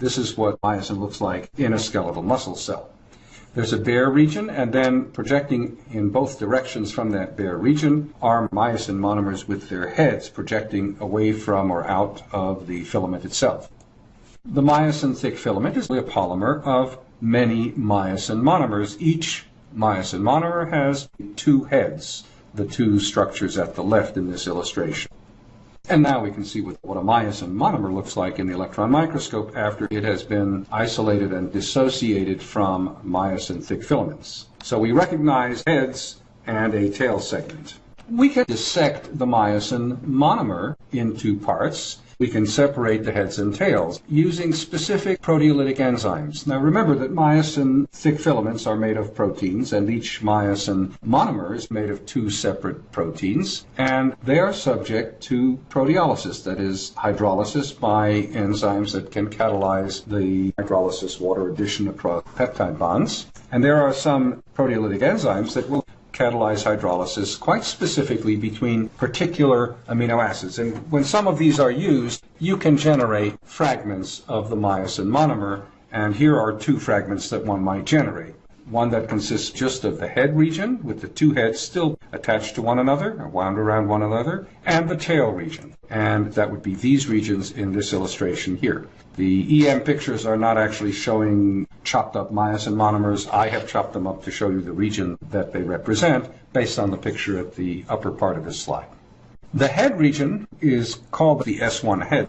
This is what myosin looks like in a skeletal muscle cell. There's a bare region, and then projecting in both directions from that bare region are myosin monomers with their heads projecting away from or out of the filament itself. The myosin thick filament is a polymer of many myosin monomers. Each myosin monomer has two heads, the two structures at the left in this illustration. And now we can see what, what a myosin monomer looks like in the electron microscope after it has been isolated and dissociated from myosin thick filaments. So we recognize heads and a tail segment. We can dissect the myosin monomer into parts we can separate the heads and tails using specific proteolytic enzymes. Now remember that myosin thick filaments are made of proteins and each myosin monomer is made of two separate proteins and they are subject to proteolysis, that is hydrolysis by enzymes that can catalyze the hydrolysis water addition across peptide bonds. And there are some proteolytic enzymes that will catalyze hydrolysis quite specifically between particular amino acids. And when some of these are used, you can generate fragments of the myosin monomer. And here are two fragments that one might generate. One that consists just of the head region, with the two heads still attached to one another, wound around one another, and the tail region. And that would be these regions in this illustration here. The EM pictures are not actually showing chopped up myosin monomers. I have chopped them up to show you the region that they represent based on the picture at the upper part of this slide. The head region is called the S1 head.